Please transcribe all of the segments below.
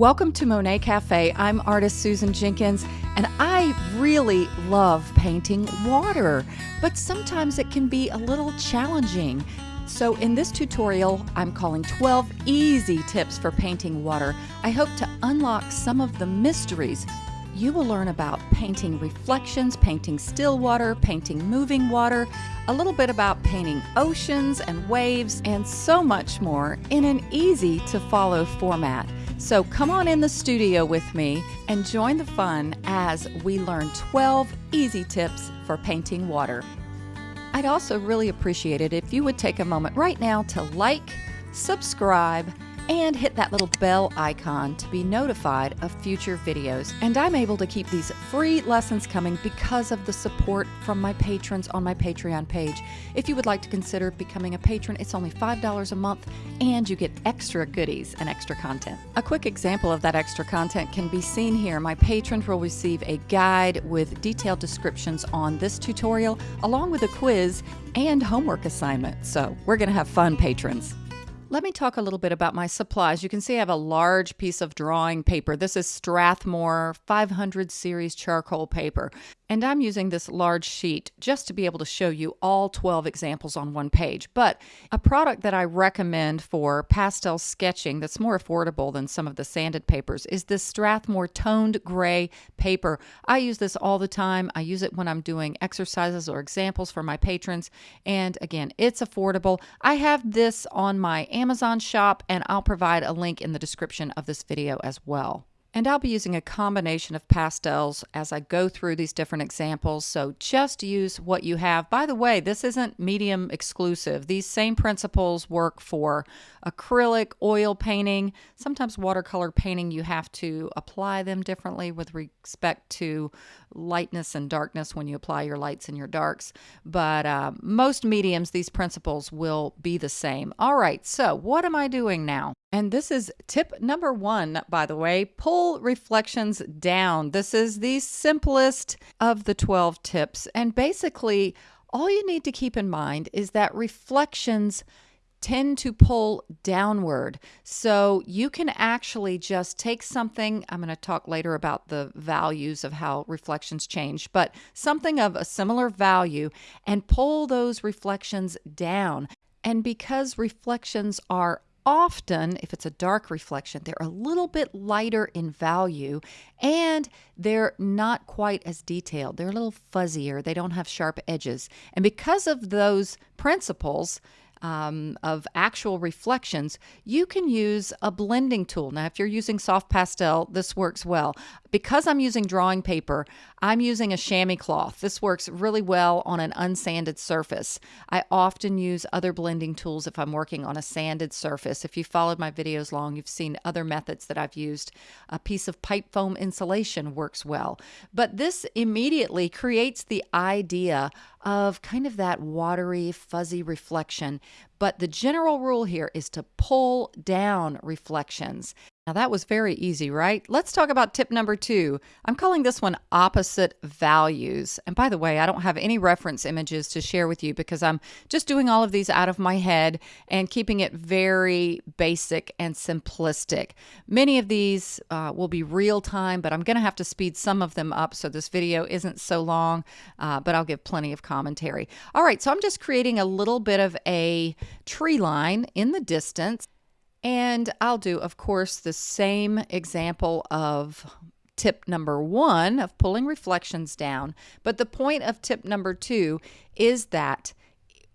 Welcome to Monet Cafe. I'm artist Susan Jenkins, and I really love painting water, but sometimes it can be a little challenging. So, in this tutorial, I'm calling 12 easy tips for painting water. I hope to unlock some of the mysteries. You will learn about painting reflections, painting still water, painting moving water, a little bit about painting oceans and waves, and so much more in an easy to follow format. So come on in the studio with me and join the fun as we learn 12 easy tips for painting water. I'd also really appreciate it if you would take a moment right now to like, subscribe, and hit that little bell icon to be notified of future videos. And I'm able to keep these free lessons coming because of the support from my patrons on my Patreon page. If you would like to consider becoming a patron, it's only $5 a month and you get extra goodies and extra content. A quick example of that extra content can be seen here. My patrons will receive a guide with detailed descriptions on this tutorial along with a quiz and homework assignment. So we're going to have fun, patrons. Let me talk a little bit about my supplies. You can see I have a large piece of drawing paper. This is Strathmore 500 series charcoal paper. And I'm using this large sheet just to be able to show you all 12 examples on one page. But a product that I recommend for pastel sketching that's more affordable than some of the sanded papers is this Strathmore toned gray paper. I use this all the time. I use it when I'm doing exercises or examples for my patrons. And again, it's affordable. I have this on my Amazon shop and I'll provide a link in the description of this video as well. And I'll be using a combination of pastels as I go through these different examples, so just use what you have. By the way, this isn't medium exclusive. These same principles work for acrylic, oil painting, sometimes watercolor painting. You have to apply them differently with respect to lightness and darkness when you apply your lights and your darks. But uh, most mediums, these principles will be the same. All right, so what am I doing now? And this is tip number one, by the way pull reflections down. This is the simplest of the 12 tips. And basically, all you need to keep in mind is that reflections tend to pull downward. So you can actually just take something, I'm going to talk later about the values of how reflections change, but something of a similar value and pull those reflections down. And because reflections are often, if it's a dark reflection, they're a little bit lighter in value and they're not quite as detailed. They're a little fuzzier. They don't have sharp edges. And because of those principles, um, of actual reflections, you can use a blending tool. Now, if you're using soft pastel, this works well. Because I'm using drawing paper, I'm using a chamois cloth. This works really well on an unsanded surface. I often use other blending tools if I'm working on a sanded surface. If you followed my videos long, you've seen other methods that I've used. A piece of pipe foam insulation works well. But this immediately creates the idea of kind of that watery, fuzzy reflection. But the general rule here is to pull down reflections. Now, that was very easy, right? Let's talk about tip number two. I'm calling this one opposite values. And by the way, I don't have any reference images to share with you because I'm just doing all of these out of my head and keeping it very basic and simplistic. Many of these uh, will be real time, but I'm going to have to speed some of them up so this video isn't so long, uh, but I'll give plenty of commentary. All right, so I'm just creating a little bit of a tree line in the distance. And I'll do, of course, the same example of tip number one of pulling reflections down. But the point of tip number two is that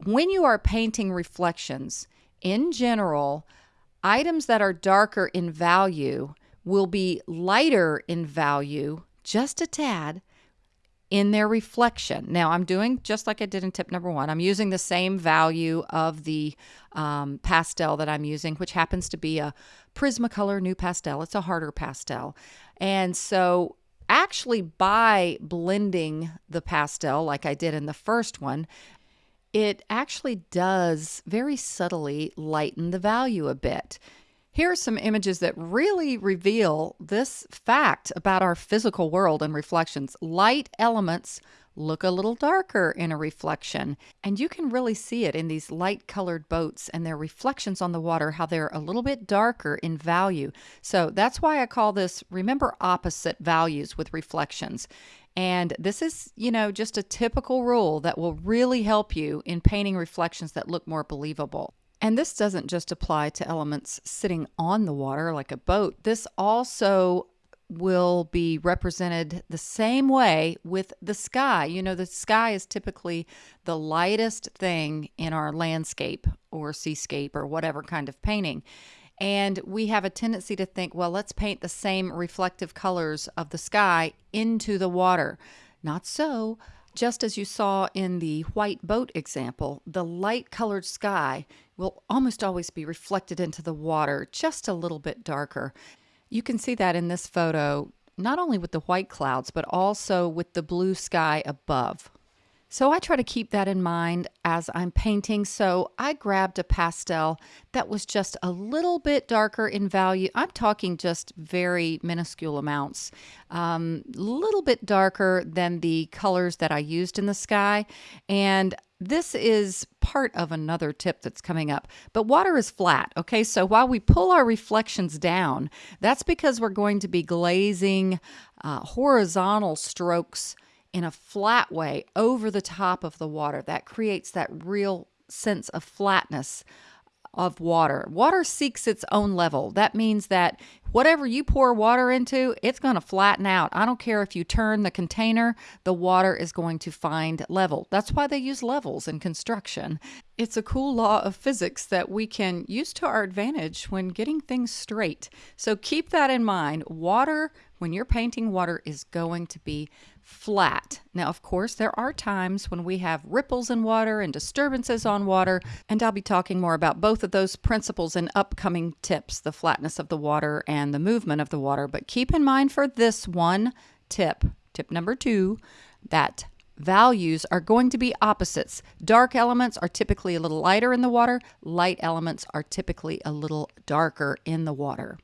when you are painting reflections, in general, items that are darker in value will be lighter in value, just a tad, in their reflection. Now, I'm doing just like I did in tip number one. I'm using the same value of the um, pastel that I'm using, which happens to be a Prismacolor NuPastel. It's a harder pastel. And so, actually, by blending the pastel like I did in the first one, it actually does very subtly lighten the value a bit. Here are some images that really reveal this fact about our physical world and reflections. Light elements look a little darker in a reflection. And you can really see it in these light colored boats and their reflections on the water, how they're a little bit darker in value. So that's why I call this remember opposite values with reflections. And this is, you know, just a typical rule that will really help you in painting reflections that look more believable. And this doesn't just apply to elements sitting on the water like a boat. This also will be represented the same way with the sky. You know, the sky is typically the lightest thing in our landscape or seascape or whatever kind of painting. And we have a tendency to think, well, let's paint the same reflective colors of the sky into the water. Not so. Just as you saw in the white boat example, the light colored sky will almost always be reflected into the water just a little bit darker. You can see that in this photo, not only with the white clouds, but also with the blue sky above. So I try to keep that in mind as I'm painting. So I grabbed a pastel that was just a little bit darker in value. I'm talking just very minuscule amounts, a um, little bit darker than the colors that I used in the sky. And this is part of another tip that's coming up. But water is flat, okay? So while we pull our reflections down, that's because we're going to be glazing uh, horizontal strokes in a flat way over the top of the water. That creates that real sense of flatness of water. Water seeks its own level. That means that whatever you pour water into, it's going to flatten out. I don't care if you turn the container, the water is going to find level. That's why they use levels in construction. It's a cool law of physics that we can use to our advantage when getting things straight. So keep that in mind. Water, when you're painting water, is going to be flat. Now, of course, there are times when we have ripples in water and disturbances on water, and I'll be talking more about both of those principles in upcoming tips the flatness of the water and the movement of the water. But keep in mind for this one tip, tip number two, that values are going to be opposites. Dark elements are typically a little lighter in the water, light elements are typically a little darker in the water.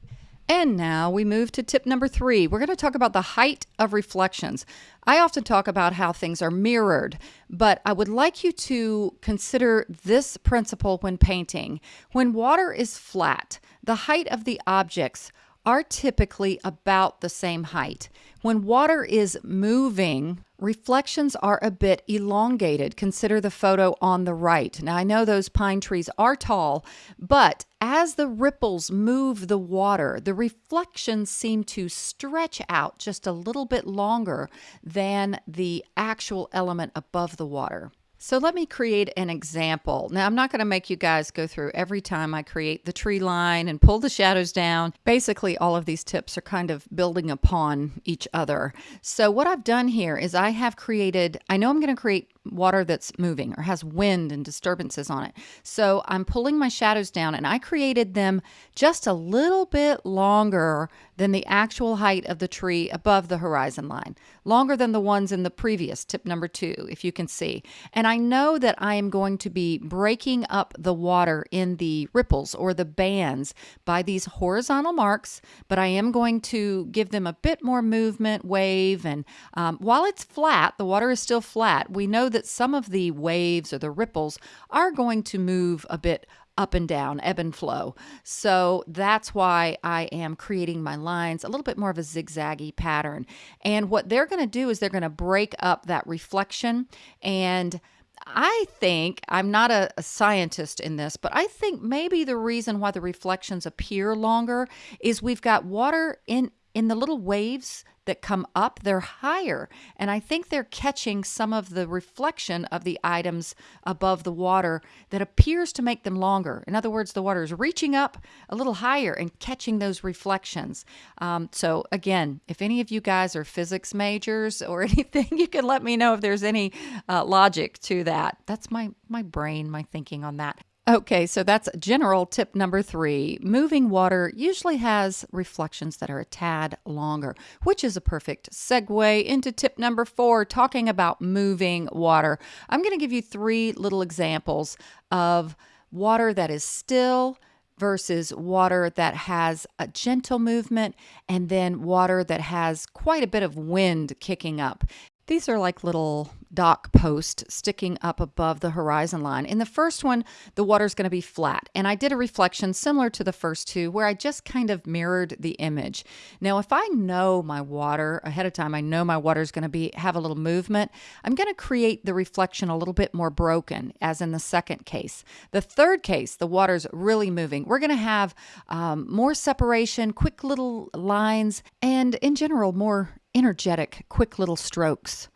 And now we move to tip number three. We're going to talk about the height of reflections. I often talk about how things are mirrored, but I would like you to consider this principle when painting. When water is flat, the height of the objects are typically about the same height. When water is moving, reflections are a bit elongated. Consider the photo on the right. Now, I know those pine trees are tall, but as the ripples move the water, the reflections seem to stretch out just a little bit longer than the actual element above the water. So let me create an example. Now, I'm not going to make you guys go through every time I create the tree line and pull the shadows down. Basically, all of these tips are kind of building upon each other. So what I've done here is I have created, I know I'm going to create water that's moving or has wind and disturbances on it. So I'm pulling my shadows down and I created them just a little bit longer than the actual height of the tree above the horizon line, longer than the ones in the previous tip number two, if you can see. And I know that I am going to be breaking up the water in the ripples or the bands by these horizontal marks, but I am going to give them a bit more movement, wave, and um, while it's flat, the water is still flat. We know that some of the waves or the ripples are going to move a bit up and down, ebb and flow. So that's why I am creating my lines a little bit more of a zigzaggy pattern. And what they're going to do is they're going to break up that reflection and I think I'm not a, a, scientist in this, but I think maybe the reason why the reflections appear longer is we've got water in in the little waves that come up, they're higher. And I think they're catching some of the reflection of the items above the water that appears to make them longer. In other words, the water is reaching up a little higher and catching those reflections. Um, so, again, if any of you guys are physics majors or anything, you can let me know if there's any uh, logic to that. That's my, my brain, my thinking on that. Okay, so that's general tip number three. Moving water usually has reflections that are a tad longer, which is a perfect segue into tip number four, talking about moving water. I'm going to give you three little examples of water that is still versus water that has a gentle movement and then water that has quite a bit of wind kicking up. These are like little dock posts sticking up above the horizon line. In the first one, the water is going to be flat. And I did a reflection similar to the first two where I just kind of mirrored the image. Now, if I know my water ahead of time, I know my water is going to be have a little movement, I'm going to create the reflection a little bit more broken as in the second case. The third case, the water's really moving. We're going to have um, more separation, quick little lines, and in general, more energetic, quick little strokes.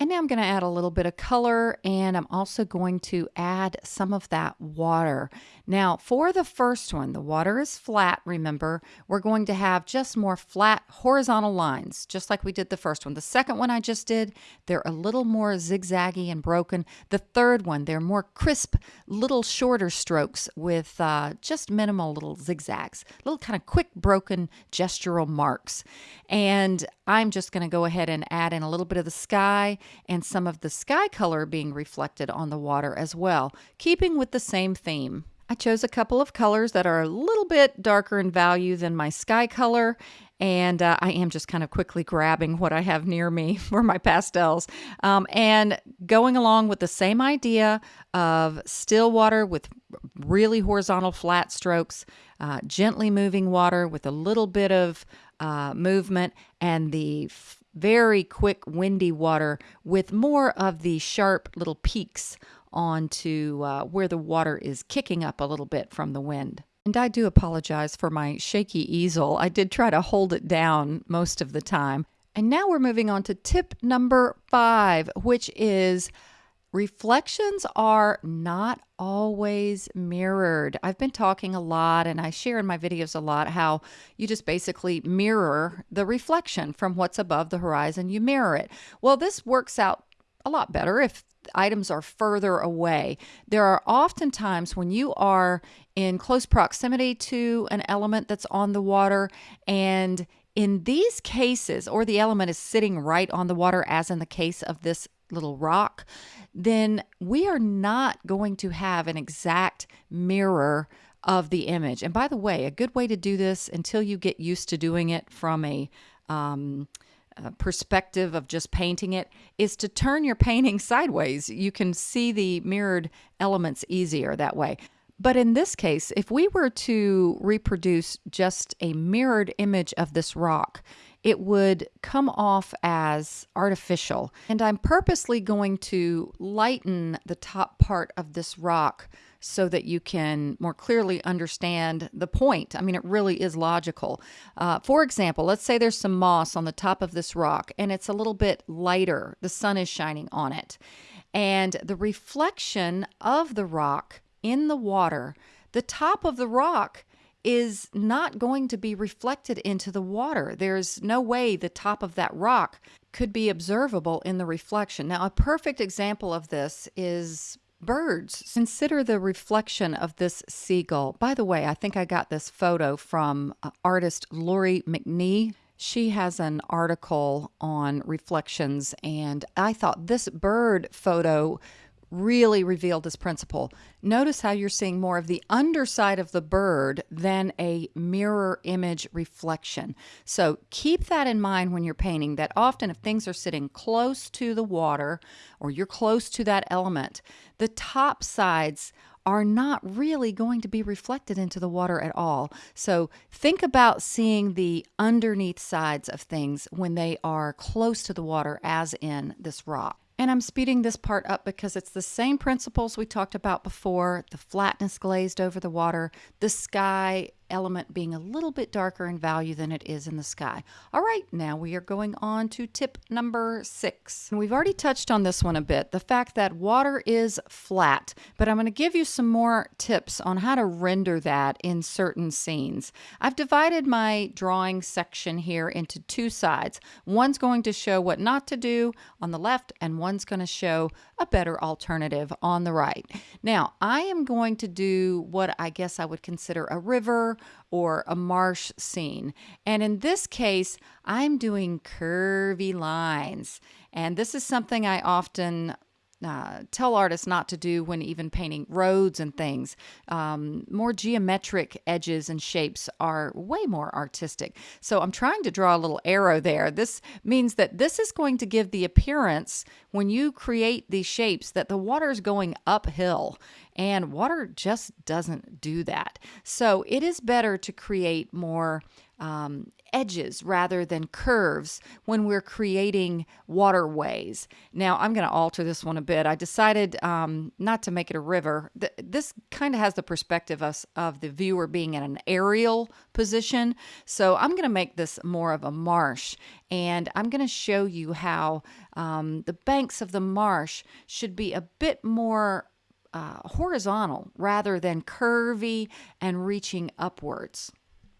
And now I'm going to add a little bit of color and I'm also going to add some of that water. Now for the first one, the water is flat, remember, we're going to have just more flat horizontal lines, just like we did the first one. The second one I just did, they're a little more zigzaggy and broken. The third one, they're more crisp, little shorter strokes with uh, just minimal little zigzags, little kind of quick broken gestural marks. And I'm just going to go ahead and add in a little bit of the sky and some of the sky color being reflected on the water as well, keeping with the same theme. I chose a couple of colors that are a little bit darker in value than my sky color and uh, I am just kind of quickly grabbing what I have near me for my pastels um, and going along with the same idea of still water with really horizontal flat strokes, uh, gently moving water with a little bit of uh, movement, and the very quick windy water with more of the sharp little peaks onto uh, where the water is kicking up a little bit from the wind. And I do apologize for my shaky easel. I did try to hold it down most of the time. And now we're moving on to tip number five, which is reflections are not always mirrored. I've been talking a lot and I share in my videos a lot how you just basically mirror the reflection from what's above the horizon, you mirror it. Well, this works out a lot better if items are further away. There are often times when you are in close proximity to an element that's on the water and in these cases, or the element is sitting right on the water, as in the case of this little rock, then we are not going to have an exact mirror of the image. And by the way, a good way to do this until you get used to doing it from a um, perspective of just painting it is to turn your painting sideways. You can see the mirrored elements easier that way. But in this case, if we were to reproduce just a mirrored image of this rock, it would come off as artificial. And I'm purposely going to lighten the top part of this rock so that you can more clearly understand the point. I mean, it really is logical. Uh, for example, let's say there's some moss on the top of this rock and it's a little bit lighter, the sun is shining on it. And the reflection of the rock in the water, the top of the rock is not going to be reflected into the water. There's no way the top of that rock could be observable in the reflection. Now, a perfect example of this is birds. Consider the reflection of this seagull. By the way, I think I got this photo from uh, artist Lori McNee. She has an article on reflections, and I thought this bird photo really revealed this principle. Notice how you're seeing more of the underside of the bird than a mirror image reflection. So keep that in mind when you're painting that often if things are sitting close to the water or you're close to that element, the top sides are not really going to be reflected into the water at all. So think about seeing the underneath sides of things when they are close to the water as in this rock. And I'm speeding this part up because it's the same principles we talked about before, the flatness glazed over the water, the sky element being a little bit darker in value than it is in the sky. All right, now we are going on to tip number six. And we've already touched on this one a bit, the fact that water is flat, but I'm going to give you some more tips on how to render that in certain scenes. I've divided my drawing section here into two sides. One's going to show what not to do on the left, and one's going to show a better alternative on the right. Now, I am going to do what I guess I would consider a river or a marsh scene. And in this case, I'm doing curvy lines. And this is something I often uh, tell artists not to do when even painting roads and things. Um, more geometric edges and shapes are way more artistic. So I'm trying to draw a little arrow there. This means that this is going to give the appearance when you create these shapes that the water is going uphill and water just doesn't do that. So it is better to create more um, edges rather than curves when we're creating waterways. Now, I'm going to alter this one a bit. I decided um, not to make it a river. Th- this kind of has the perspective of, of the viewer being in an aerial position. So I'm going to make this more of a marsh. And I'm going to show you how um, the banks of the marsh should be a bit more uh, horizontal rather than curvy and reaching upwards.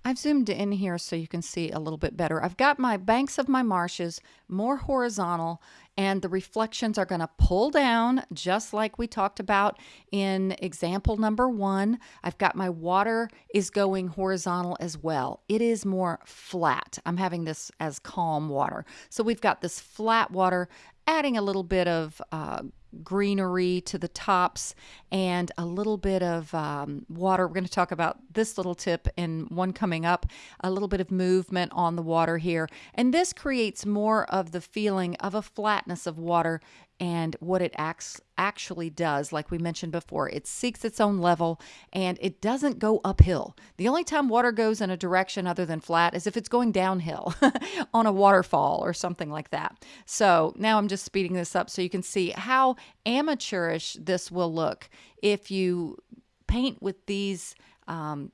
I've zoomed in here so you can see a little bit better. I've got my banks of my marshes more horizontal and the reflections are going to pull down just like we talked about in example number one. I've got my water is going horizontal as well. It is more flat. I'm having this as calm water. So we've got this flat water adding a little bit of uh, greenery to the tops and a little bit of um, water. We're going to talk about this little tip in one coming up, a little bit of movement on the water here. And this creates more of the feeling of a flatness of water and what it acts actually does like we mentioned before it seeks its own level and it doesn't go uphill. The only time water goes in a direction other than flat is if it's going downhill on a waterfall or something like that. So now i'm just speeding this up so you can see how amateurish this will look if you paint with these um,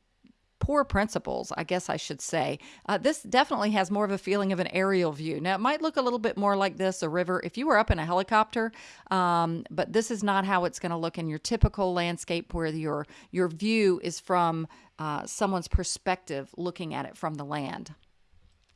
poor principles, I guess I should say. Uh, this definitely has more of a feeling of an aerial view. Now, it might look a little bit more like this a river if you were up in a helicopter, um, but this is not how it's going to look in your typical landscape where your, your view is from uh, someone's perspective looking at it from the land.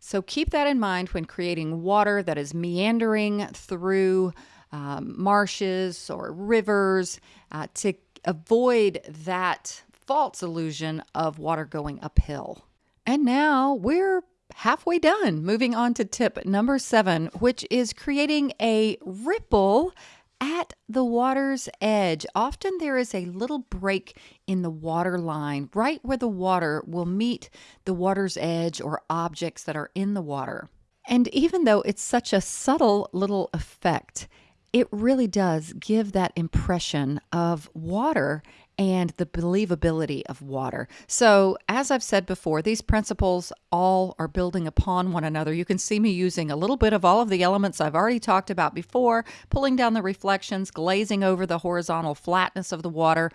So keep that in mind when creating water that is meandering through um, marshes or rivers uh, to avoid that false illusion of water going uphill. And now we're halfway done. Moving on to tip number seven, which is creating a ripple at the water's edge. Often there is a little break in the water line, right where the water will meet the water's edge or objects that are in the water. And even though it's such a subtle little effect, it really does give that impression of water and the believability of water. So, as I've said before, these principles all are building upon one another. You can see me using a little bit of all of the elements I've already talked about before, pulling down the reflections, glazing over the horizontal flatness of the water.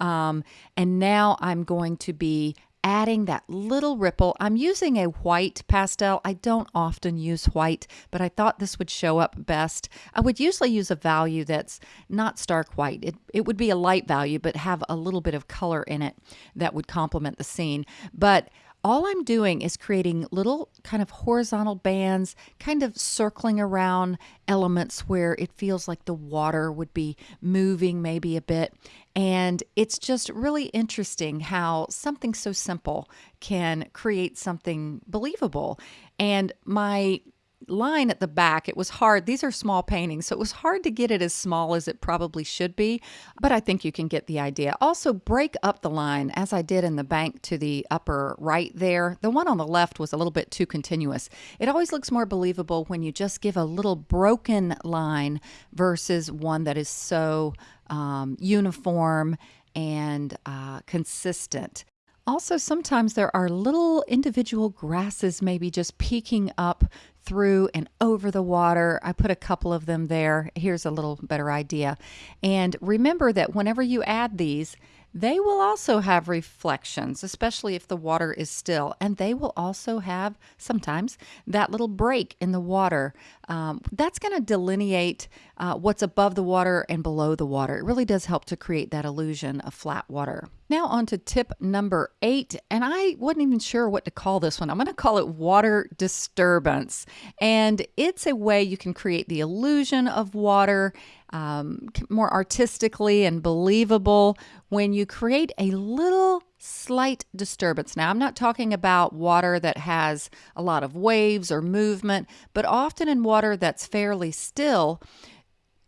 Um, and now I'm going to be adding that little ripple. I'm using a white pastel. I don't often use white, but I thought this would show up best. I would usually use a value that's not stark white. It, it would be a light value, but have a little bit of color in it that would complement the scene. But all I'm doing is creating little kind of horizontal bands, kind of circling around elements where it feels like the water would be moving maybe a bit. And it's just really interesting how something so simple can create something believable. And my line at the back, it was hard. These are small paintings, so it was hard to get it as small as it probably should be, but I think you can get the idea. Also, break up the line as I did in the bank to the upper right there. The one on the left was a little bit too continuous. It always looks more believable when you just give a little broken line versus one that is so um, uniform and uh, consistent. Also, sometimes there are little individual grasses maybe just peeking up through and over the water. I put a couple of them there. Here's a little better idea. And remember that whenever you add these, they will also have reflections, especially if the water is still, and they will also have sometimes that little break in the water. Um, that's going to delineate uh, what's above the water and below the water. It really does help to create that illusion of flat water. Now, on to tip number eight, and I wasn't even sure what to call this one. I'm going to call it water disturbance, and it's a way you can create the illusion of water um, more artistically and believable when you create a little slight disturbance. Now, I'm not talking about water that has a lot of waves or movement, but often in water that's fairly still,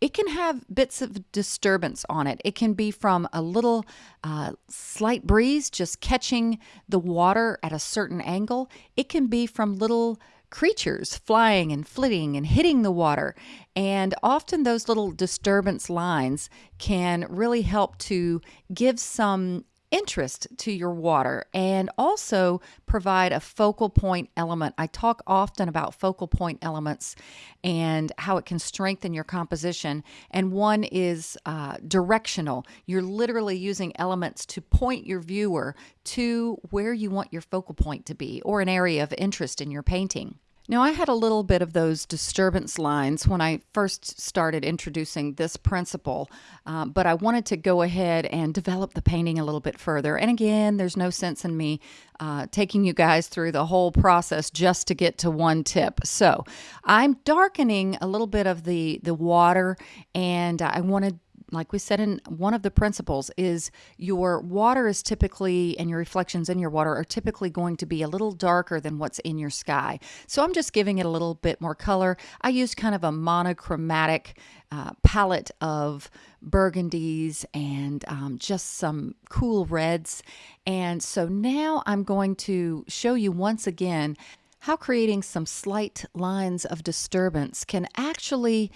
it can have bits of disturbance on it. It can be from a little uh, slight breeze just catching the water at a certain angle. It can be from little creatures flying and flitting and hitting the water. And often those little disturbance lines can really help to give some interest to your water and also provide a focal point element. I talk often about focal point elements and how it can strengthen your composition. And one is uh, directional. You're literally using elements to point your viewer to where you want your focal point to be or an area of interest in your painting. Now, I had a little bit of those disturbance lines when I first started introducing this principle, uh, but I wanted to go ahead and develop the painting a little bit further. And again, there's no sense in me uh, taking you guys through the whole process just to get to one tip. So I'm darkening a little bit of the, the water, and I wanted like we said in one of the principles is your water is typically and your reflections in your water are typically going to be a little darker than what's in your sky. So i'm just giving it a little bit more color. I used kind of a monochromatic uh, palette of burgundies and um, just some cool reds. And so now i'm going to show you once again how creating some slight lines of disturbance can actually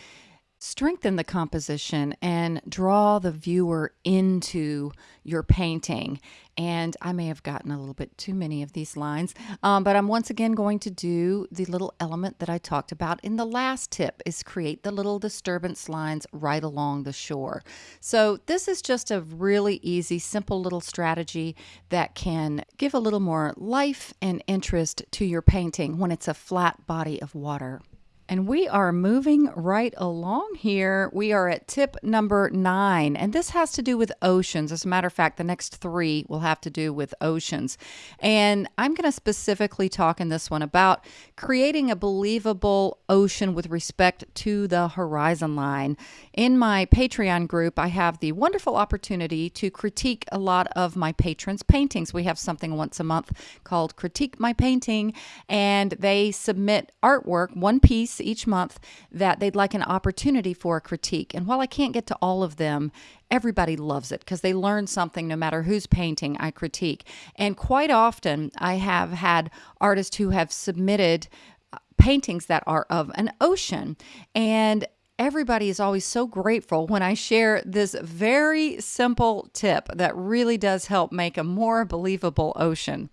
strengthen the composition and draw the viewer into your painting. And I may have gotten a little bit too many of these lines, um, but I'm once again going to do the little element that I talked about in the last tip is create the little disturbance lines right along the shore. So this is just a really easy, simple little strategy that can give a little more life and interest to your painting when it's a flat body of water. And we are moving right along here. We are at tip number nine, and this has to do with oceans. As a matter of fact, the next three will have to do with oceans. And I'm going to specifically talk in this one about creating a believable ocean with respect to the horizon line. In my Patreon group, I have the wonderful opportunity to critique a lot of my patrons' paintings. We have something once a month called Critique My Painting, and they submit artwork, one piece each month that they'd like an opportunity for a critique. And while I can't get to all of them, everybody loves it because they learn something no matter whose painting I critique. And quite often, I have had artists who have submitted uh, paintings that are of an ocean. And everybody is always so grateful when I share this very simple tip that really does help make a more believable ocean.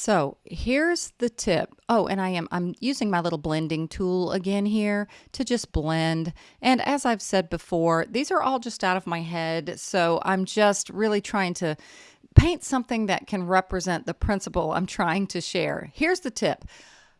So here's the tip. Oh, and I am I'm using my little blending tool again here to just blend. And as I've said before, these are all just out of my head. So I'm just really trying to paint something that can represent the principle I'm trying to share. Here's the tip.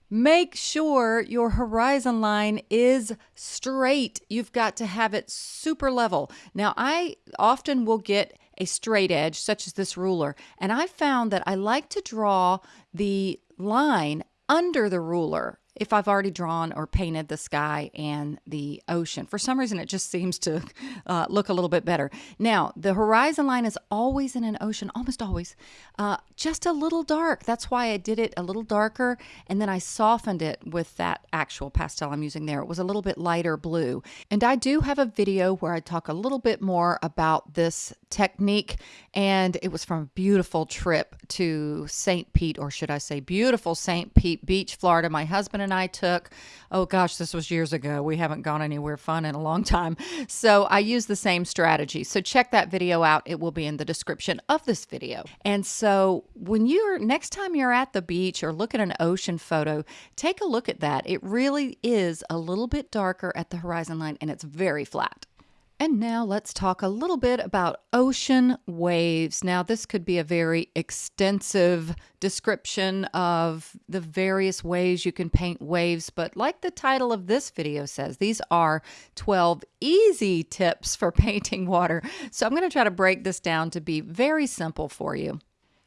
Make sure your horizon line is straight. You've got to have it super level. Now, I often will get a straight edge, such as this ruler. And I found that I like to draw the line under the ruler if I've already drawn or painted the sky and the ocean. For some reason, it just seems to uh, look a little bit better. Now, the horizon line is always in an ocean, almost always, uh, just a little dark. That's why I did it a little darker, and then I softened it with that actual pastel I'm using there. It was a little bit lighter blue. And I do have a video where I talk a little bit more about this technique, and it was from a beautiful trip to St. Pete, or should I say beautiful St. Pete Beach, Florida. My husband and and I took, oh gosh, this was years ago. We haven't gone anywhere fun in a long time. So I use the same strategy. So check that video out. It will be in the description of this video. And so when you're next time you're at the beach or look at an ocean photo, take a look at that. It really is a little bit darker at the horizon line and it's very flat. And now let's talk a little bit about ocean waves. Now, this could be a very extensive description of the various ways you can paint waves, but like the title of this video says, these are 12 easy tips for painting water. So I'm going to try to break this down to be very simple for you.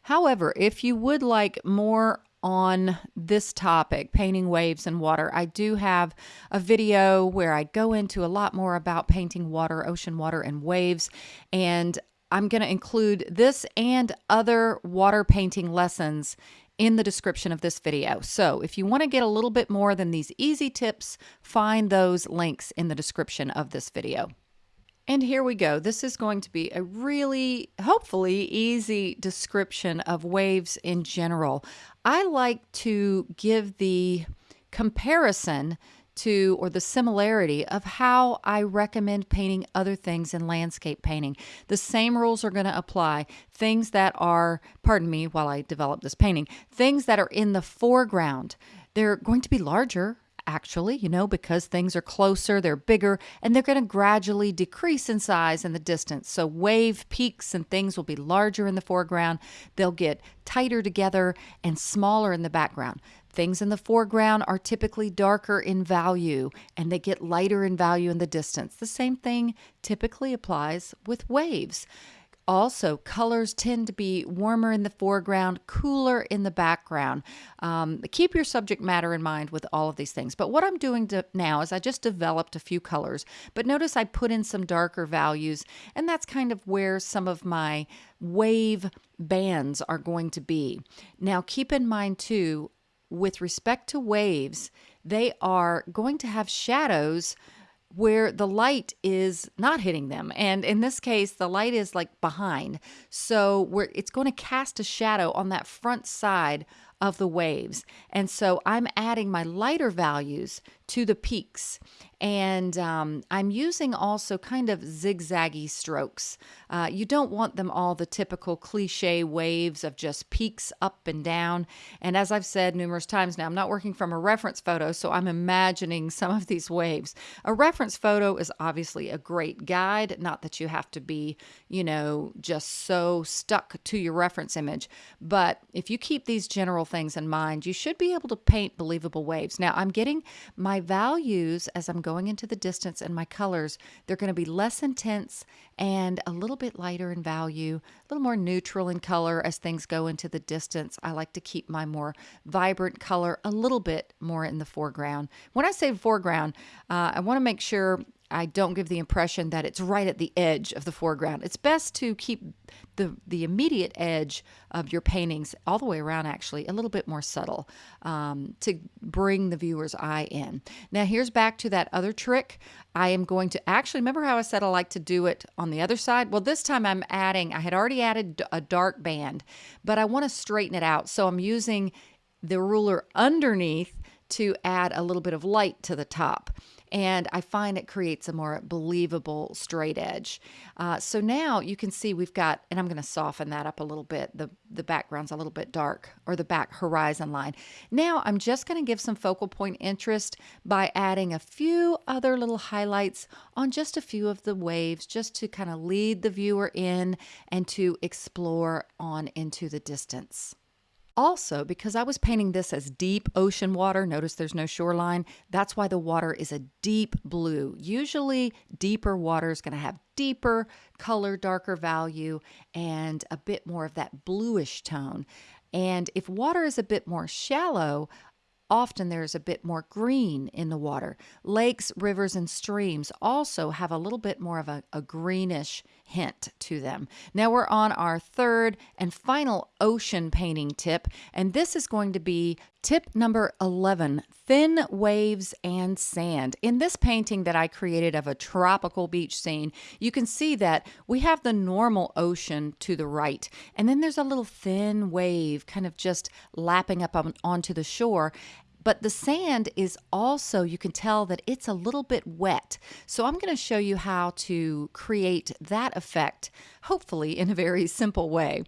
However, if you would like more on this topic, painting waves and water. I do have a video where I go into a lot more about painting water, ocean water, and waves. And I'm going to include this and other water painting lessons in the description of this video. So if you want to get a little bit more than these easy tips, find those links in the description of this video. And here we go. This is going to be a really, hopefully, easy description of waves in general. I like to give the comparison to or the similarity of how I recommend painting other things in landscape painting. The same rules are going to apply. Things that are, pardon me while I develop this painting, things that are in the foreground, they're going to be larger actually, you know, because things are closer, they're bigger, and they're going to gradually decrease in size in the distance. So, wave peaks and things will be larger in the foreground, they'll get tighter together and smaller in the background. Things in the foreground are typically darker in value and they get lighter in value in the distance. The same thing typically applies with waves. Also, colors tend to be warmer in the foreground, cooler in the background. Um, keep your subject matter in mind with all of these things. But what I'm doing to, now is I just developed a few colors, but notice I put in some darker values, and that's kind of where some of my wave bands are going to be. Now, keep in mind too, with respect to waves, they are going to have shadows where the light is not hitting them. And in this case, the light is like behind. So where it's going to cast a shadow on that front side of the waves. And so I'm adding my lighter values to the peaks. And um, I'm using also kind of zigzaggy strokes. Uh, you don't want them all the typical cliche waves of just peaks up and down. And as I've said numerous times now, I'm not working from a reference photo, so I'm imagining some of these waves. A reference photo is obviously a great guide, not that you have to be, you know, just so stuck to your reference image. But if you keep these general things in mind, you should be able to paint believable waves. Now, I'm getting my values as I'm going into the distance and my colors, they're going to be less intense and a little bit lighter in value, a little more neutral in color as things go into the distance. I like to keep my more vibrant color a little bit more in the foreground. When I say foreground, uh, I want to make sure I don't give the impression that it's right at the edge of the foreground. It's best to keep the the immediate edge of your paintings all the way around, actually, a little bit more subtle um, to bring the viewer's eye in. Now, here's back to that other trick. I am going to actually remember how I said I like to do it on the other side. Well, this time I'm adding. I had already added a dark band, but I want to straighten it out, so I'm using the ruler underneath to add a little bit of light to the top and I find it creates a more believable straight edge. Uh, so now you can see we've got, and I'm going to soften that up a little bit. The, the background's a little bit dark, or the back horizon line. Now I'm just going to give some focal point interest by adding a few other little highlights on just a few of the waves, just to kind of lead the viewer in and to explore on into the distance. Also, because I was painting this as deep ocean water, notice there's no shoreline, that's why the water is a deep blue. Usually, deeper water is going to have deeper color, darker value, and a bit more of that bluish tone. And if water is a bit more shallow, Often there's a bit more green in the water. Lakes, rivers, and streams also have a little bit more of a, a greenish hint to them. Now we're on our third and final ocean painting tip, and this is going to be tip number 11 thin waves and sand. In this painting that I created of a tropical beach scene, you can see that we have the normal ocean to the right, and then there's a little thin wave kind of just lapping up on, onto the shore. But the sand is also, you can tell that it's a little bit wet. So I'm going to show you how to create that effect, hopefully in a very simple way.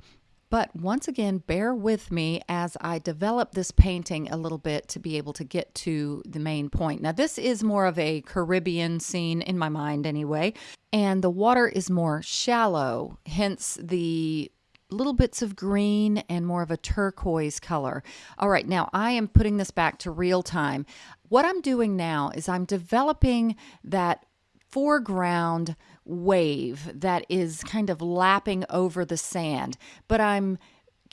But once again, bear with me as I develop this painting a little bit to be able to get to the main point. Now, this is more of a Caribbean scene in my mind, anyway, and the water is more shallow, hence the little bits of green and more of a turquoise color. All right, now I am putting this back to real time. What I'm doing now is I'm developing that foreground wave that is kind of lapping over the sand, but I'm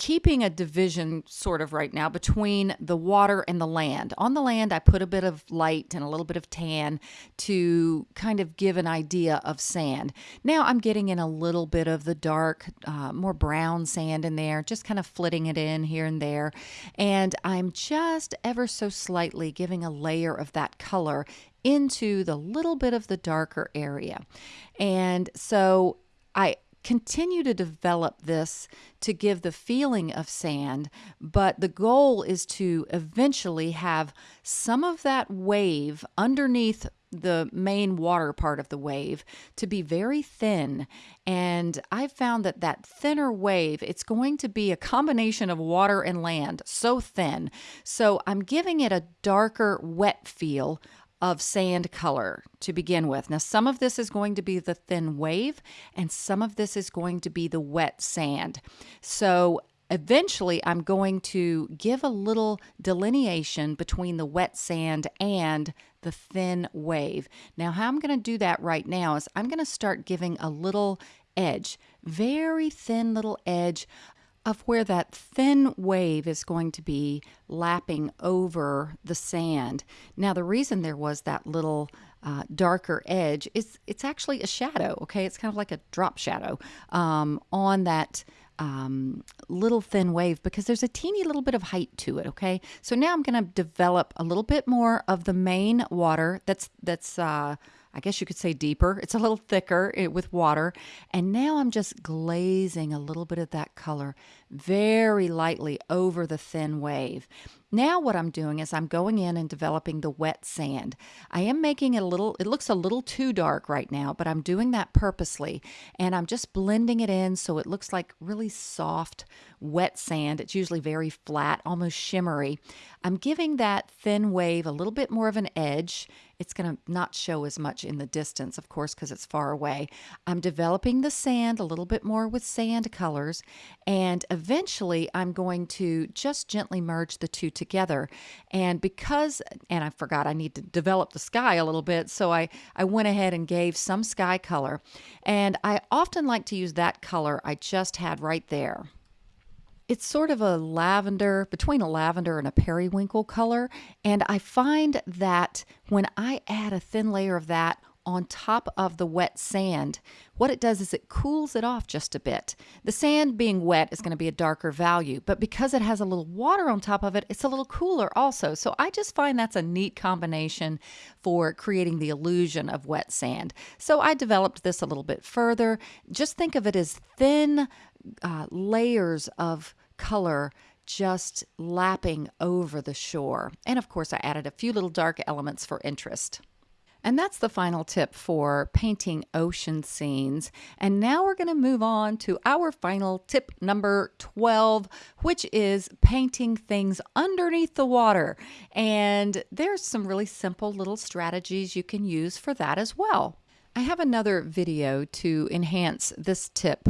keeping a division sort of right now between the water and the land. On the land, I put a bit of light and a little bit of tan to kind of give an idea of sand. Now I'm getting in a little bit of the dark, uh, more brown sand in there, just kind of flitting it in here and there. And I'm just ever so slightly giving a layer of that color into the little bit of the darker area. And so I continue to develop this to give the feeling of sand, but the goal is to eventually have some of that wave underneath the main water part of the wave to be very thin. And i've found that that thinner wave it's going to be a combination of water and land so thin. So i'm giving it a darker wet feel of sand color to begin with. Now, some of this is going to be the thin wave, and some of this is going to be the wet sand. So, eventually, I'm going to give a little delineation between the wet sand and the thin wave. Now, how I'm going to do that right now is I'm going to start giving a little edge, very thin little edge of where that thin wave is going to be lapping over the sand. Now, the reason there was that little uh, darker edge is it's actually a shadow, okay? It's kind of like a drop shadow um, on that um, little thin wave because there's a teeny little bit of height to it, okay? So now I'm going to develop a little bit more of the main water that's, that's, uh, I guess you could say deeper. It's a little thicker eh, with water. And now I'm just glazing a little bit of that color very lightly over the thin wave. Now what I'm doing is I'm going in and developing the wet sand. I am making it a little, it looks a little too dark right now, but I'm doing that purposely. And I'm just blending it in so it looks like really soft, wet sand. It's usually very flat, almost shimmery. I'm giving that thin wave a little bit more of an edge. It's going to not show as much in the distance, of course, because it's far away. I'm developing the sand a little bit more with sand colors. And eventually I'm going to just gently merge the two together. And because, and I forgot I need to develop the sky a little bit, so I, I went ahead and gave some sky color. And I often like to use that color I just had right there. It's sort of a lavender, between a lavender and a periwinkle color. And I find that when I add a thin layer of that on top of the wet sand, what it does is it cools it off just a bit. The sand being wet is going to be a darker value, but because it has a little water on top of it, it's a little cooler also. So I just find that's a neat combination for creating the illusion of wet sand. So I developed this a little bit further. Just think of it as thin uh, layers of color just lapping over the shore. And of course, I added a few little dark elements for interest. And that's the final tip for painting ocean scenes. And now we're going to move on to our final tip number 12, which is painting things underneath the water. And there's some really simple little strategies you can use for that as well. I have another video to enhance this tip,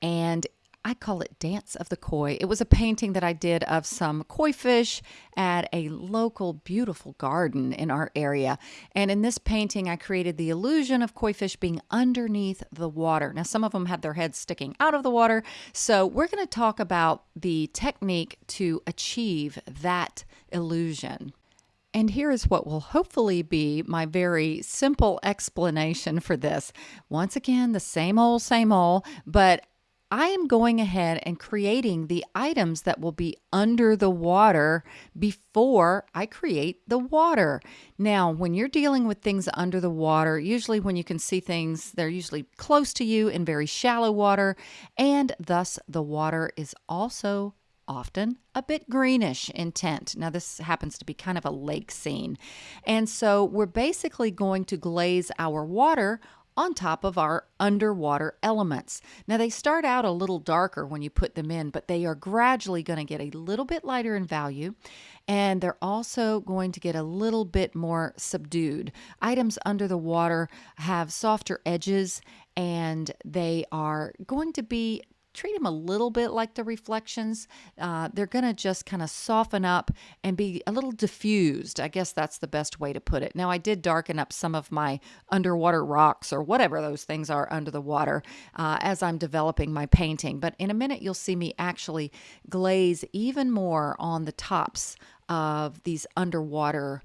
and I call it Dance of the Koi. It was a painting that I did of some koi fish at a local beautiful garden in our area. And in this painting, I created the illusion of koi fish being underneath the water. Now, some of them had their heads sticking out of the water. So, we're going to talk about the technique to achieve that illusion. And here is what will hopefully be my very simple explanation for this. Once again, the same old, same old, but I am going ahead and creating the items that will be under the water before I create the water. Now, when you're dealing with things under the water, usually when you can see things, they're usually close to you in very shallow water, and thus the water is also often a bit greenish in tint. Now, this happens to be kind of a lake scene. And so we're basically going to glaze our water on top of our underwater elements. Now, they start out a little darker when you put them in, but they are gradually going to get a little bit lighter in value, and they're also going to get a little bit more subdued. Items under the water have softer edges, and they are going to be treat them a little bit like the reflections. Uh, they're going to just kind of soften up and be a little diffused. I guess that's the best way to put it. Now, I did darken up some of my underwater rocks or whatever those things are under the water uh, as I'm developing my painting. But in a minute, you'll see me actually glaze even more on the tops of these underwater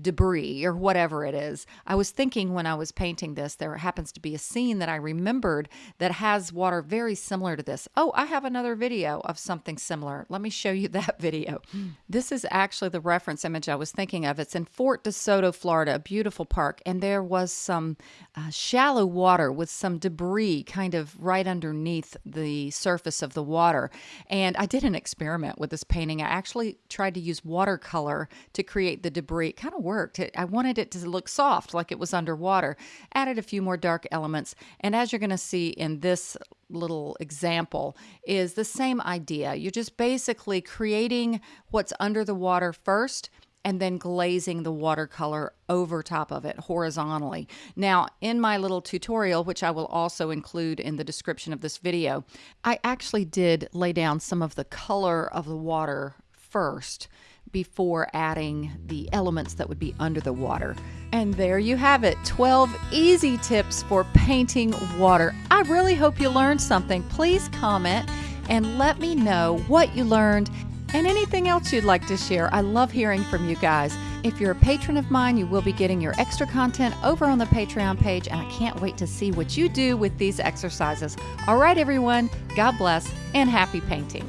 debris or whatever it is. I was thinking when I was painting this, there happens to be a scene that I remembered that has water very similar to this. Oh, I have another video of something similar. Let me show you that video. This is actually the reference image I was thinking of. It's in Fort DeSoto, Florida, a beautiful park, and there was some uh, shallow water with some debris kind of right underneath the surface of the water. And I did an experiment with this painting. I actually tried to use watercolor to create the debris. Kind of worked. I wanted it to look soft, like it was underwater. Added a few more dark elements. And as you're going to see in this little example, is the same idea. You're just basically creating what's under the water first and then glazing the watercolor over top of it horizontally. Now, in my little tutorial, which I will also include in the description of this video, I actually did lay down some of the color of the water first before adding the elements that would be under the water. And there you have it 12 easy tips for painting water. I really hope you learned something. Please comment and let me know what you learned and anything else you'd like to share. I love hearing from you guys. If you're a patron of mine, you will be getting your extra content over on the Patreon page, and I can't wait to see what you do with these exercises. All right, everyone, God bless and happy painting.